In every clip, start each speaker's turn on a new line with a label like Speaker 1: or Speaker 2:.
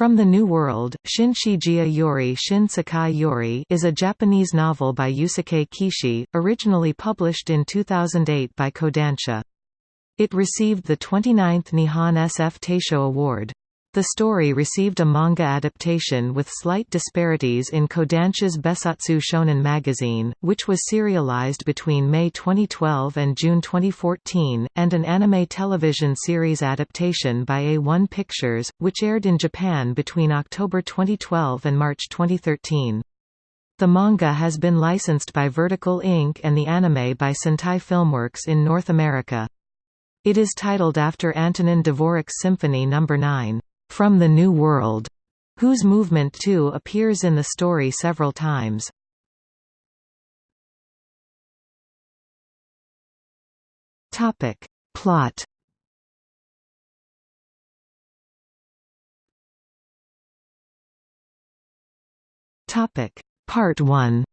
Speaker 1: From the New World, Shinshijiya Yori Shin Sekai Yori is a Japanese novel by Yusuke Kishi, originally published in 2008 by Kodansha. It received the 29th Nihon SF Taisho Award. The story received a manga adaptation with slight disparities in Kodansha's Bessatsu Shonen magazine, which was serialized between May 2012 and June 2014, and an anime television series adaptation by A1 Pictures, which aired in Japan between October 2012 and March 2013. The manga has been licensed by Vertical Inc. and the anime by Sentai Filmworks in North America. It is titled after Antonin Dvorak's Symphony No. 9 from the New World, whose movement too appears in the story several times. Topic. Plot Topic. Part 1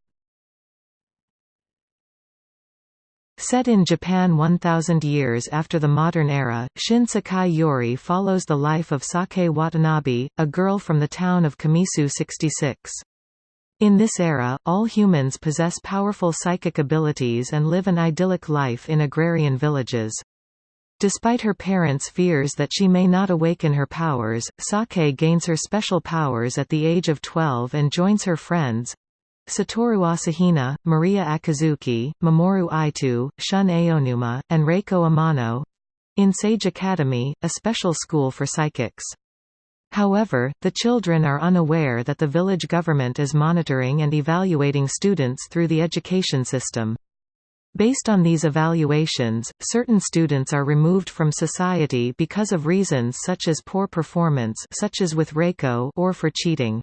Speaker 1: Set in Japan 1,000 years after the modern era, Shin Sekai Yori follows the life of Sake Watanabe, a girl from the town of Kamisu 66. In this era, all humans possess powerful psychic abilities and live an idyllic life in agrarian villages. Despite her parents' fears that she may not awaken her powers, Sake gains her special powers at the age of 12 and joins her friends, Satoru Asahina, Maria Akizuki, Mamoru Ito, Shun Aonuma, and Reiko Amano in Sage Academy, a special school for psychics. However, the children are unaware that the village government is monitoring and evaluating students through the education system. Based on these evaluations, certain students are removed from society because of reasons such as poor performance such as with Reiko or for cheating.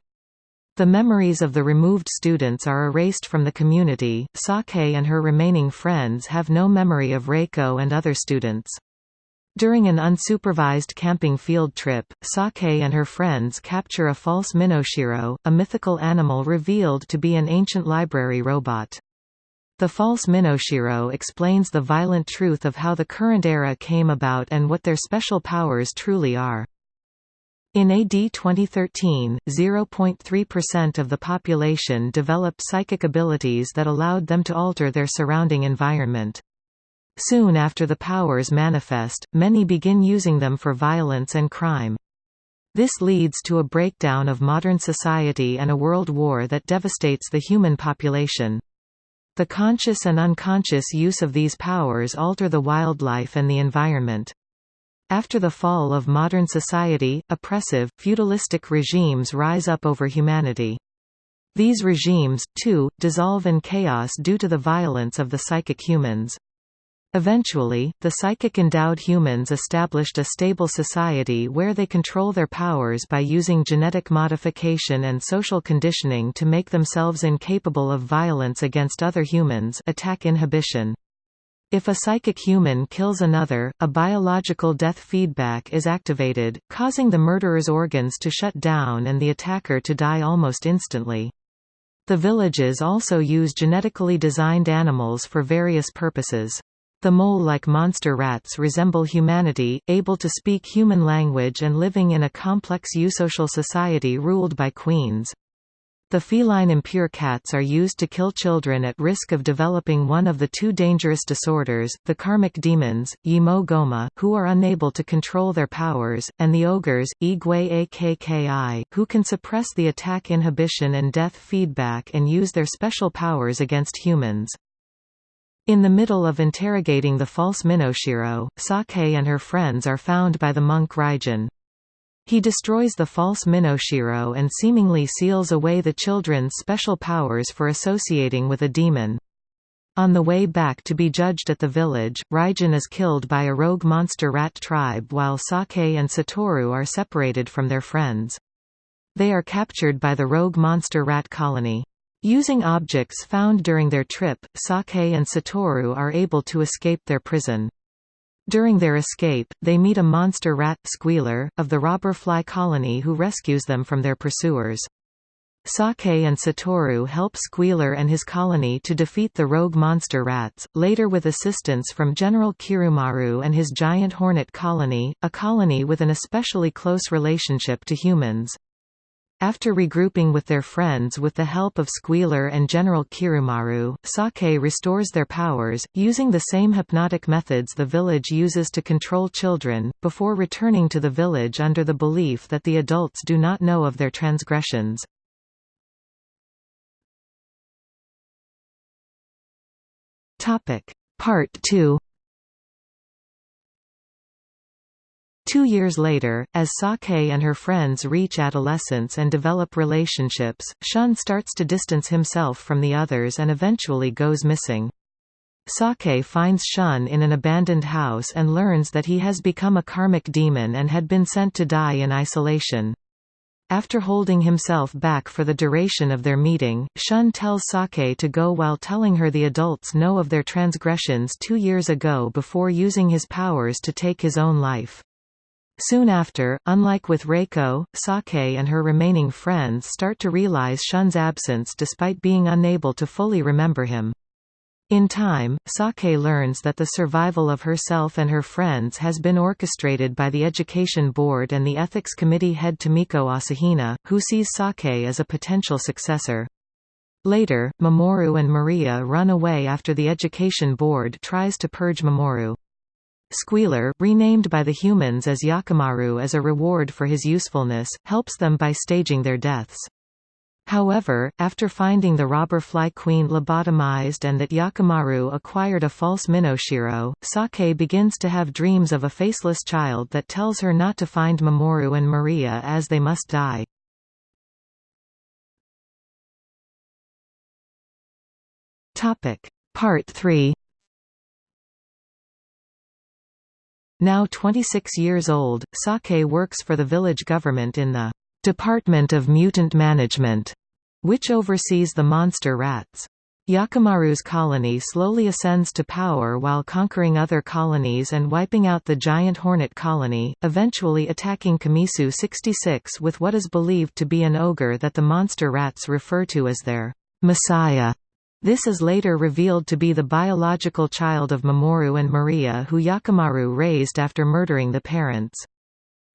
Speaker 1: The memories of the removed students are erased from the community. Sake and her remaining friends have no memory of Reiko and other students. During an unsupervised camping field trip, Sake and her friends capture a false Minoshiro, a mythical animal revealed to be an ancient library robot. The false Minoshiro explains the violent truth of how the current era came about and what their special powers truly are. In AD 2013, 0.3% of the population developed psychic abilities that allowed them to alter their surrounding environment. Soon after the powers manifest, many begin using them for violence and crime. This leads to a breakdown of modern society and a world war that devastates the human population. The conscious and unconscious use of these powers alter the wildlife and the environment. After the fall of modern society, oppressive, feudalistic regimes rise up over humanity. These regimes, too, dissolve in chaos due to the violence of the psychic humans. Eventually, the psychic-endowed humans established a stable society where they control their powers by using genetic modification and social conditioning to make themselves incapable of violence against other humans attack inhibition. If a psychic human kills another, a biological death feedback is activated, causing the murderer's organs to shut down and the attacker to die almost instantly. The villages also use genetically designed animals for various purposes. The mole-like monster rats resemble humanity, able to speak human language and living in a complex eusocial society ruled by queens. The feline impure cats are used to kill children at risk of developing one of the two dangerous disorders, the karmic demons, Yimo Goma, who are unable to control their powers, and the ogres, Igwe Akki, who can suppress the attack inhibition and death feedback and use their special powers against humans. In the middle of interrogating the false Minoshiro, Sake and her friends are found by the monk Raijin. He destroys the false Minoshiro and seemingly seals away the children's special powers for associating with a demon. On the way back to be judged at the village, Raijin is killed by a rogue monster rat tribe while Sake and Satoru are separated from their friends. They are captured by the rogue monster rat colony. Using objects found during their trip, Sake and Satoru are able to escape their prison. During their escape, they meet a monster rat, Squealer, of the robber fly colony who rescues them from their pursuers. Sake and Satoru help Squealer and his colony to defeat the rogue monster rats, later with assistance from General Kirumaru and his giant hornet colony, a colony with an especially close relationship to humans. After regrouping with their friends with the help of Squealer and General Kirumaru, Sake restores their powers, using the same hypnotic methods the village uses to control children, before returning to the village under the belief that the adults do not know of their transgressions. Part 2 Two years later, as Sake and her friends reach adolescence and develop relationships, Shun starts to distance himself from the others and eventually goes missing. Sake finds Shun in an abandoned house and learns that he has become a karmic demon and had been sent to die in isolation. After holding himself back for the duration of their meeting, Shun tells Sake to go while telling her the adults know of their transgressions two years ago before using his powers to take his own life. Soon after, unlike with Reiko, Sake and her remaining friends start to realize Shun's absence despite being unable to fully remember him. In time, Sake learns that the survival of herself and her friends has been orchestrated by the Education Board and the Ethics Committee head Tomiko Asahina, who sees Sake as a potential successor. Later, Mamoru and Maria run away after the Education Board tries to purge Mamoru. Squealer, renamed by the humans as Yakimaru as a reward for his usefulness, helps them by staging their deaths. However, after finding the robber fly queen lobotomized and that Yakimaru acquired a false Minoshiro, Sake begins to have dreams of a faceless child that tells her not to find Mamoru and Maria as they must die. Part 3 Now 26 years old, Sake works for the village government in the Department of Mutant Management, which oversees the monster rats. Yakimaru's colony slowly ascends to power while conquering other colonies and wiping out the giant hornet colony, eventually attacking Kamisu 66 with what is believed to be an ogre that the monster rats refer to as their messiah. This is later revealed to be the biological child of Mamoru and Maria who Yakimaru raised after murdering the parents.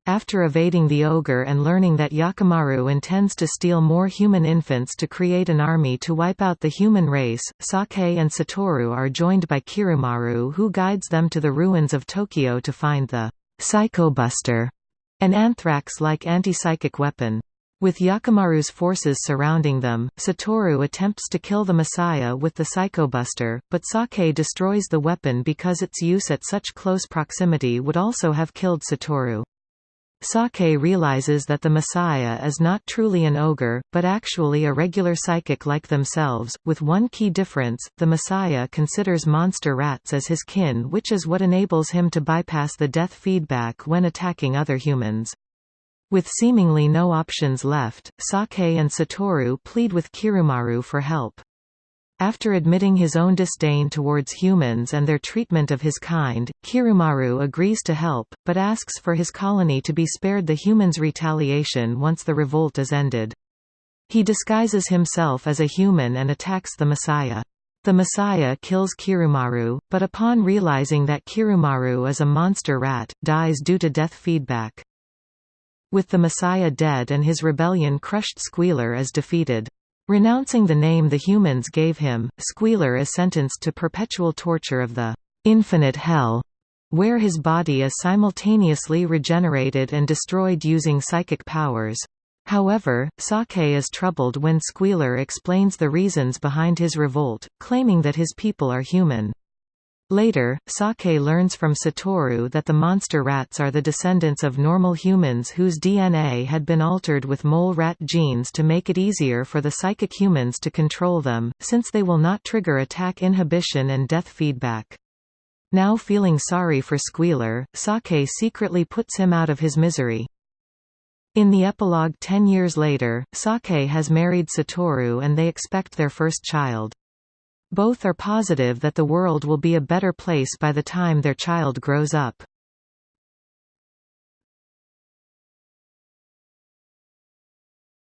Speaker 1: After evading the ogre and learning that Yakimaru intends to steal more human infants to create an army to wipe out the human race, Sake and Satoru are joined by Kirumaru who guides them to the ruins of Tokyo to find the Psychobuster, an anthrax-like anti-psychic weapon. With Yakimaru's forces surrounding them, Satoru attempts to kill the Messiah with the Psychobuster, but Sake destroys the weapon because its use at such close proximity would also have killed Satoru. Sake realizes that the Messiah is not truly an ogre, but actually a regular psychic like themselves, with one key difference, the Messiah considers monster rats as his kin which is what enables him to bypass the death feedback when attacking other humans. With seemingly no options left, Sake and Satoru plead with Kirumaru for help. After admitting his own disdain towards humans and their treatment of his kind, Kirumaru agrees to help, but asks for his colony to be spared the humans' retaliation once the revolt is ended. He disguises himself as a human and attacks the Messiah. The Messiah kills Kirumaru, but upon realizing that Kirumaru is a monster rat, dies due to death feedback. With the Messiah dead and his rebellion crushed Squealer is defeated. Renouncing the name the humans gave him, Squealer is sentenced to perpetual torture of the infinite hell, where his body is simultaneously regenerated and destroyed using psychic powers. However, Sake is troubled when Squealer explains the reasons behind his revolt, claiming that his people are human. Later, Sake learns from Satoru that the monster rats are the descendants of normal humans whose DNA had been altered with mole rat genes to make it easier for the psychic humans to control them, since they will not trigger attack inhibition and death feedback. Now feeling sorry for Squealer, Sake secretly puts him out of his misery. In the epilogue ten years later, Sake has married Satoru and they expect their first child. Both are positive that the world will be a better place by the time their child grows up.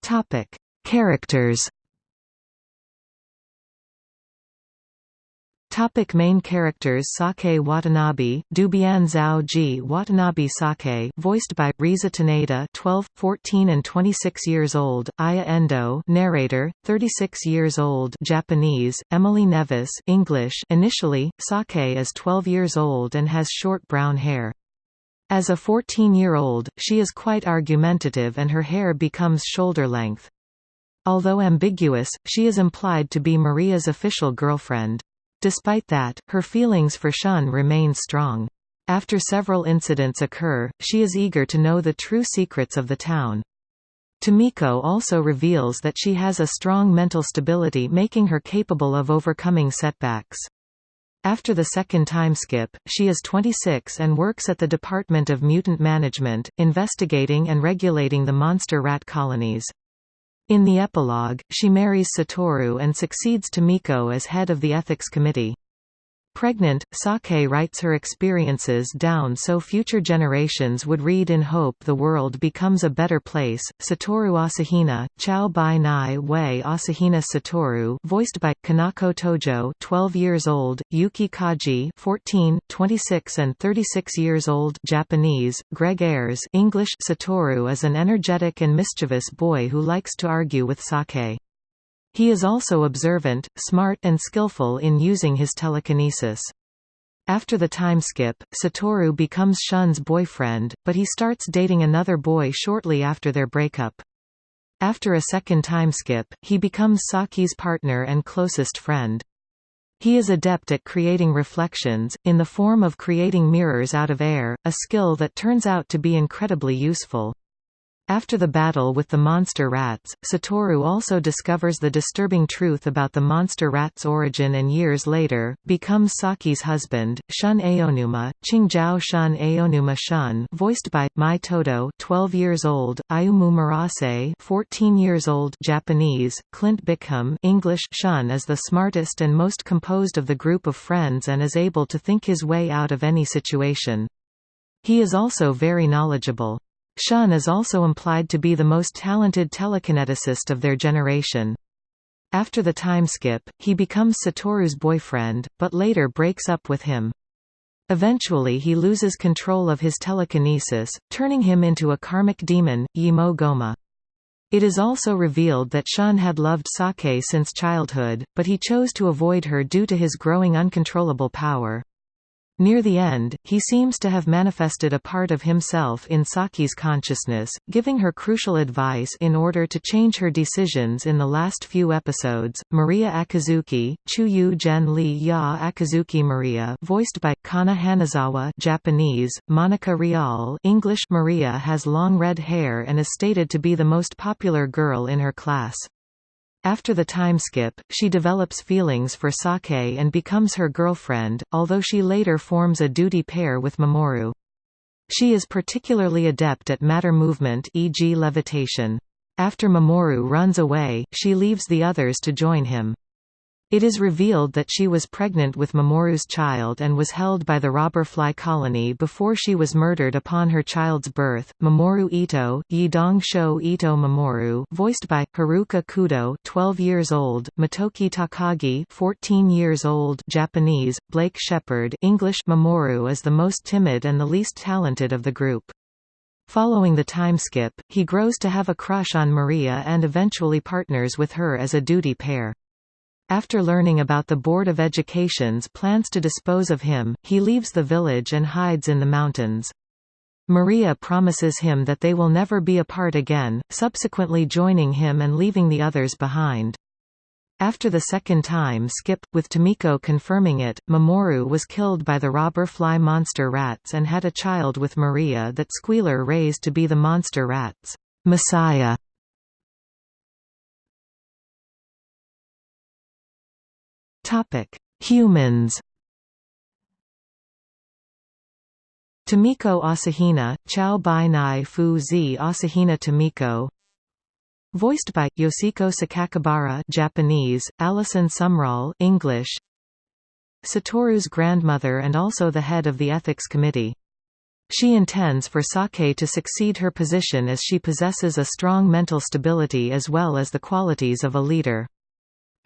Speaker 1: Topic: Characters. Topic main characters Sake Watanabe, Dubian Zhao Ji Watanabe Sake voiced by, Risa Taneda 12, 14 and 26 years old, Aya Endo narrator, 36 years old Japanese, Emily Neves English initially, Sake is 12 years old and has short brown hair. As a 14-year-old, she is quite argumentative and her hair becomes shoulder length. Although ambiguous, she is implied to be Maria's official girlfriend. Despite that, her feelings for Shun remain strong. After several incidents occur, she is eager to know the true secrets of the town. Tomiko also reveals that she has a strong mental stability making her capable of overcoming setbacks. After the second time skip, she is 26 and works at the Department of Mutant Management, investigating and regulating the monster rat colonies. In the epilogue, she marries Satoru and succeeds Tomiko as head of the ethics committee. Pregnant, Sake writes her experiences down so future generations would read in hope the world becomes a better place. Satoru Asahina, Chao Bai Nai Wei Asahina Satoru, voiced by Kanako Tojo, 12 years old, Yuki Kaji, 14, 26 and 36 years old, Japanese, Greg Ayres, English. Satoru is an energetic and mischievous boy who likes to argue with Sake. He is also observant, smart and skillful in using his telekinesis. After the time skip, Satoru becomes Shun's boyfriend, but he starts dating another boy shortly after their breakup. After a second time skip, he becomes Saki's partner and closest friend. He is adept at creating reflections, in the form of creating mirrors out of air, a skill that turns out to be incredibly useful. After the battle with the monster rats, Satoru also discovers the disturbing truth about the monster rat's origin and years later, becomes Saki's husband, Shun Aonuma, Qingjiao Shun Aonuma Shun voiced by, Mai Todo 12 years old, Ayumu Murase 14 years old Japanese, Clint Bickham English Shun is the smartest and most composed of the group of friends and is able to think his way out of any situation. He is also very knowledgeable. Shun is also implied to be the most talented telekineticist of their generation. After the time skip, he becomes Satoru's boyfriend, but later breaks up with him. Eventually he loses control of his telekinesis, turning him into a karmic demon, Yimo Goma. It is also revealed that Shun had loved Sake since childhood, but he chose to avoid her due to his growing uncontrollable power. Near the end, he seems to have manifested a part of himself in Saki's consciousness, giving her crucial advice in order to change her decisions in the last few episodes. Maria Akizuki, Chuyu Gen Li Ya Akizuki Maria, voiced by Kana Hanazawa, Japanese, Monica Rial, English. Maria has long red hair and is stated to be the most popular girl in her class. After the time skip, she develops feelings for Sake and becomes her girlfriend, although she later forms a duty pair with Mamoru. She is particularly adept at matter movement e.g. levitation. After Mamoru runs away, she leaves the others to join him. It is revealed that she was pregnant with Mamoru's child and was held by the robber fly colony before she was murdered upon her child's birth. Mamoru Ito, Yidong Sho Ito Mamoru, voiced by Haruka Kudo, 12 years old, Motoki Takagi, 14 years old, Japanese, Blake Shepard, English. Mamoru is the most timid and the least talented of the group. Following the time skip, he grows to have a crush on Maria and eventually partners with her as a duty pair. After learning about the Board of Education's plans to dispose of him, he leaves the village and hides in the mountains. Maria promises him that they will never be apart again, subsequently joining him and leaving the others behind. After the second time skip, with Tomiko confirming it, Mamoru was killed by the robber fly monster rats and had a child with Maria that Squealer raised to be the monster rats' Messiah. Topic: Humans. Tomiko Asahina, Chao Bai Nai Fu Zi Asahina Tomiko Voiced by, Yoshiko Sakakibara Japanese, Alison Sumrall English Satoru's grandmother and also the head of the ethics committee. She intends for Sake to succeed her position as she possesses a strong mental stability as well as the qualities of a leader.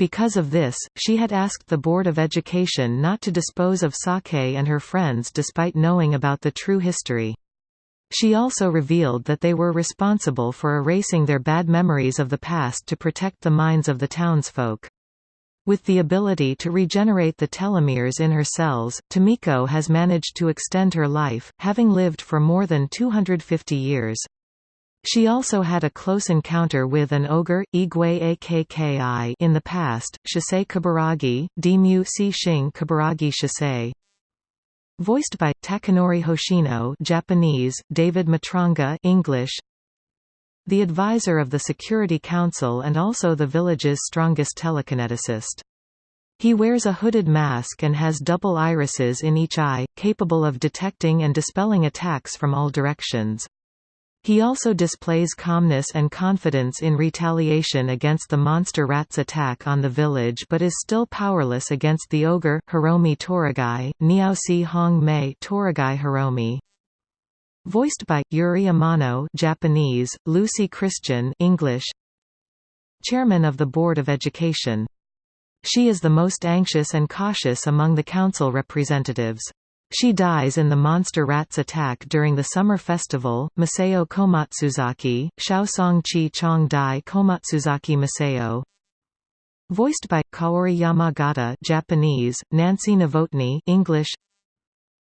Speaker 1: Because of this, she had asked the Board of Education not to dispose of Sake and her friends despite knowing about the true history. She also revealed that they were responsible for erasing their bad memories of the past to protect the minds of the townsfolk. With the ability to regenerate the telomeres in her cells, Tomiko has managed to extend her life, having lived for more than 250 years. She also had a close encounter with an ogre, Igwe Akki, in the past, Shisei Kaburagi, Dimu Si Shing Kaburagi Shisei. Voiced by Takanori Hoshino, Japanese, David Matranga, English. The advisor of the Security Council and also the village's strongest telekineticist. He wears a hooded mask and has double irises in each eye, capable of detecting and dispelling attacks from all directions. He also displays calmness and confidence in retaliation against the monster rat's attack on the village but is still powerless against the ogre, Hiromi Toragai, Niaosi Hong Mei Toragai Hiromi. Voiced by, Yuri Amano Japanese, Lucy Christian English. Chairman of the Board of Education. She is the most anxious and cautious among the council representatives. She dies in the monster rat's attack during the summer festival. Masao Komatsuzaki, Shaosong Chi Chong Dai Komatsuzaki Masao. Voiced by Kaori Yamagata, Japanese, Nancy Novotny, English.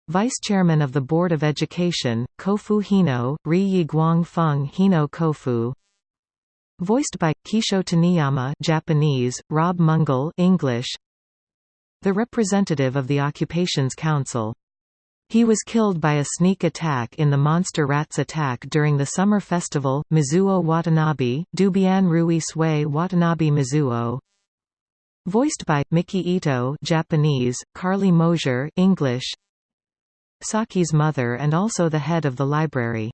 Speaker 1: Vice Chairman of the Board of Education, Kofu Hino, Ri Guang Feng Hino Kofu. Voiced by Kisho Taniyama, Japanese, Rob Mungle, English. The representative of the Occupations Council. He was killed by a sneak attack in the Monster Rats attack during the summer festival, Mizuo Watanabe, Dubian Rui Sui Watanabe Mizuo. Voiced by, Miki Ito Japanese, Carly Mosier English. Saki's mother and also the head of the library.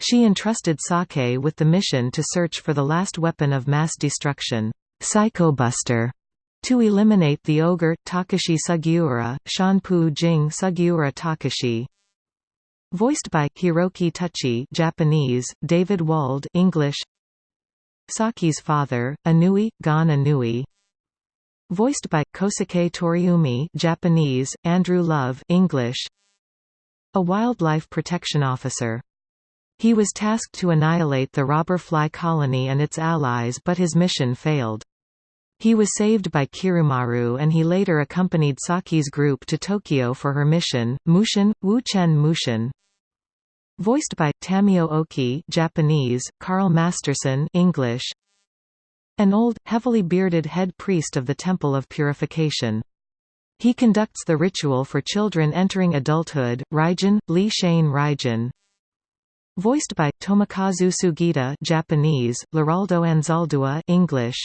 Speaker 1: She entrusted Sake with the mission to search for the last weapon of mass destruction, Psychobuster, to eliminate the ogre, Takashi Sugiura, Shanpu Jing Sugiura Takashi Voiced by Hiroki Touchi Japanese, David Wald English Saki's father, Anui, Gan Anui Voiced by, Kosuke Toriumi Japanese, Andrew Love English A wildlife protection officer. He was tasked to annihilate the robber fly colony and its allies but his mission failed. He was saved by Kirumaru and he later accompanied Saki's group to Tokyo for her mission, Mushin, Wu-Chen Mushin. Voiced by, Tamio Oki Japanese, Carl Masterson English. An old, heavily bearded head priest of the Temple of Purification. He conducts the ritual for children entering adulthood, Raijin, Li Shane Raijin. Voiced by, Tomokazu Sugita Japanese, Liraldo Anzaldua English.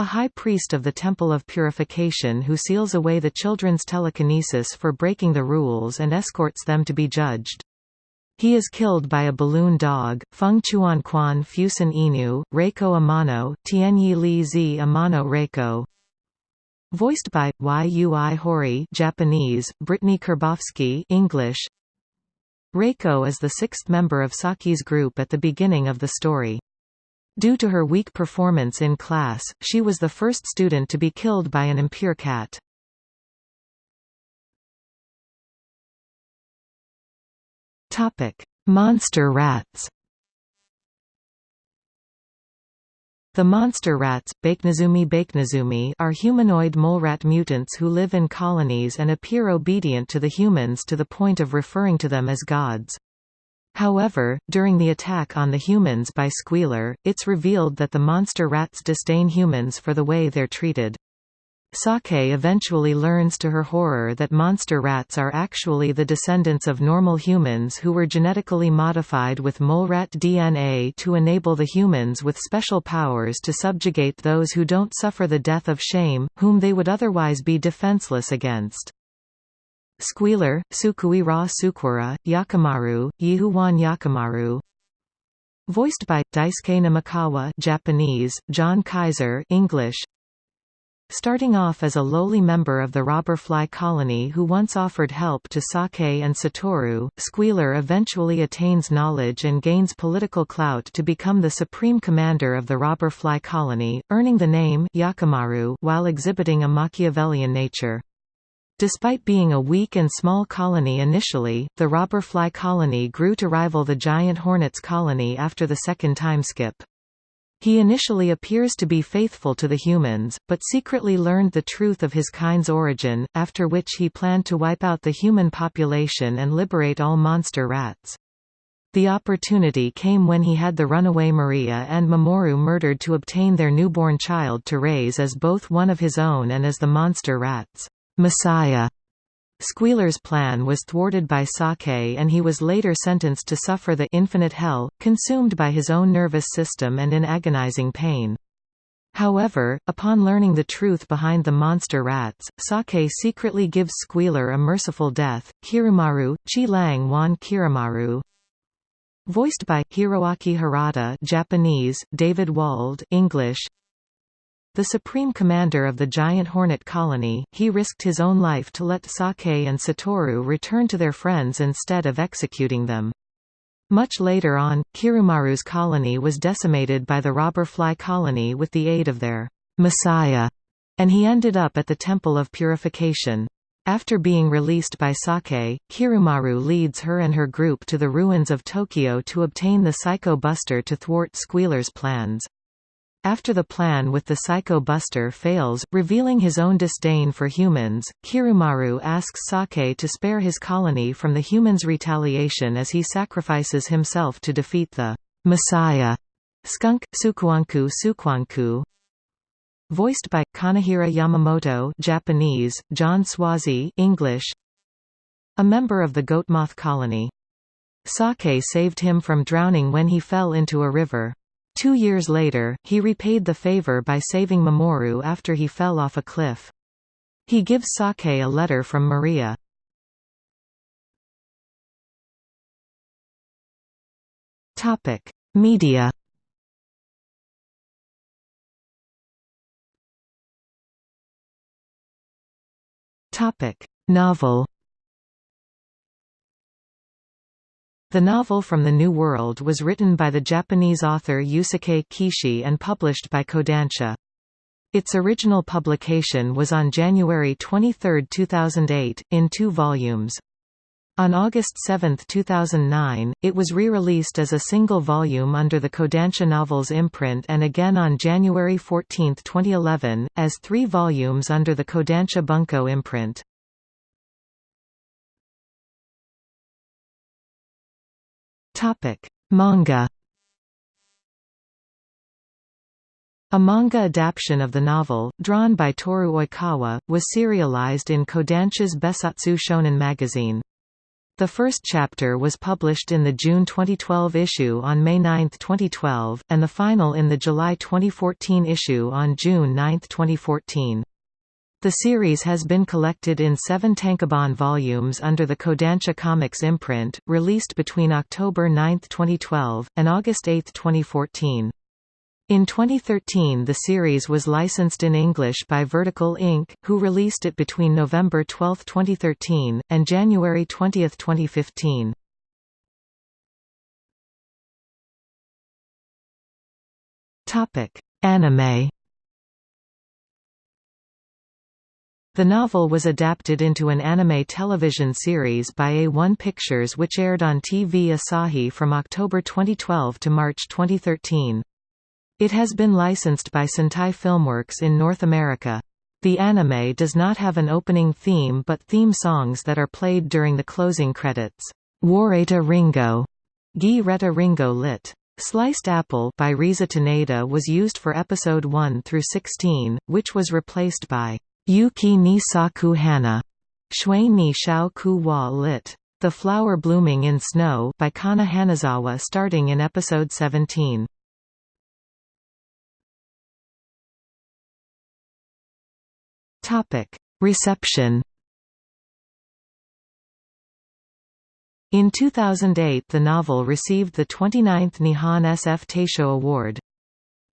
Speaker 1: A high priest of the Temple of Purification who seals away the children's telekinesis for breaking the rules and escorts them to be judged. He is killed by a balloon dog, Feng Chuanquan Fusen Inu, Reiko Amano, Tianyi Li Zi Amano Reiko. Voiced by, Yui Hori Japanese, Brittney Karbowski English. Reiko is the sixth member of Saki's group at the beginning of the story. Due to her weak performance in class, she was the first student to be killed by an impure cat. Monster rats The monster rats, Bakenezumi Bakenezumi are humanoid mole rat mutants who live in colonies and appear obedient to the humans to the point of referring to them as gods. However, during the attack on the humans by Squealer, it's revealed that the monster rats disdain humans for the way they're treated. Sake eventually learns to her horror that monster rats are actually the descendants of normal humans who were genetically modified with molerat DNA to enable the humans with special powers to subjugate those who don't suffer the death of shame, whom they would otherwise be defenseless against. Squealer, Sukui Ra Sukura, Yakimaru, Yihuan Yakimaru Voiced by, Daisuke Namikawa Japanese, John Kaiser English. Starting off as a lowly member of the robber fly colony who once offered help to Sake and Satoru, Squealer eventually attains knowledge and gains political clout to become the supreme commander of the robber fly colony, earning the name Yakimaru while exhibiting a Machiavellian nature. Despite being a weak and small colony initially, the robber fly colony grew to rival the giant hornets colony after the second time skip. He initially appears to be faithful to the humans, but secretly learned the truth of his kind's origin, after which he planned to wipe out the human population and liberate all monster rats. The opportunity came when he had the runaway Maria and Mamoru murdered to obtain their newborn child to raise as both one of his own and as the monster rats. Messiah. Squealer's plan was thwarted by Sake and he was later sentenced to suffer the infinite hell, consumed by his own nervous system and in agonizing pain. However, upon learning the truth behind the monster rats, Sake secretly gives Squealer a merciful death. Kirumaru, Chi Lang Wan Kirumaru Voiced by Hiroaki Harada Japanese, David Wald English the supreme commander of the giant hornet colony, he risked his own life to let Sake and Satoru return to their friends instead of executing them. Much later on, Kirumaru's colony was decimated by the robber fly colony with the aid of their Messiah, and he ended up at the Temple of Purification. After being released by Sake, Kirumaru leads her and her group to the ruins of Tokyo to obtain the Psycho Buster to thwart Squealer's plans. After the plan with the Psycho Buster fails, revealing his own disdain for humans, Kirumaru asks Sake to spare his colony from the humans' retaliation as he sacrifices himself to defeat the Messiah. Skunk, Sukuanku Sukwanku Voiced by, Kanahira Yamamoto Japanese, John Swasey English A member of the Goatmoth colony. Sake saved him from drowning when he fell into a river. Two years later, he repaid the favor by saving Mamoru after he fell off a cliff. He gives Sake a letter from Maria. Topic: Media Topic: Novel The novel From the New World was written by the Japanese author Yusuke Kishi and published by Kodansha. Its original publication was on January 23, 2008, in two volumes. On August 7, 2009, it was re-released as a single volume under the Kodansha Novels imprint and again on January 14, 2011, as three volumes under the Kodansha Bunko imprint.
Speaker 2: Topic: Manga.
Speaker 1: A manga adaptation of the novel, drawn by Toru Oikawa, was serialized in Kodansha's Bessatsu Shonen magazine. The first chapter was published in the June 2012 issue on May 9, 2012, and the final in the July 2014 issue on June 9, 2014. The series has been collected in seven tankobon volumes under the Kodansha Comics imprint, released between October 9, 2012, and August 8, 2014. In 2013 the series was licensed in English by Vertical Inc., who released it between November 12, 2013, and January 20, 2015.
Speaker 2: Anime
Speaker 1: The novel was adapted into an anime television series by A1 Pictures which aired on TV Asahi from October 2012 to March 2013. It has been licensed by Sentai Filmworks in North America. The anime does not have an opening theme but theme songs that are played during the closing credits. Wareta Ringo, Gi Reta Ringo lit. Sliced Apple by Risa Taneda was used for episode 1 through 16, which was replaced by Yuki ni saku hana, Shui ni shao ku wa lit. The Flower Blooming in Snow by Kana Hanazawa starting in episode 17.
Speaker 2: Topic: Reception.
Speaker 1: In 2008 the novel received the 29th Nihon SF Taisho Award.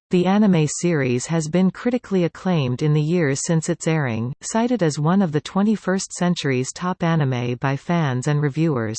Speaker 1: The anime series has been critically acclaimed in the years since its airing, cited as one of the 21st century's top anime by fans and reviewers.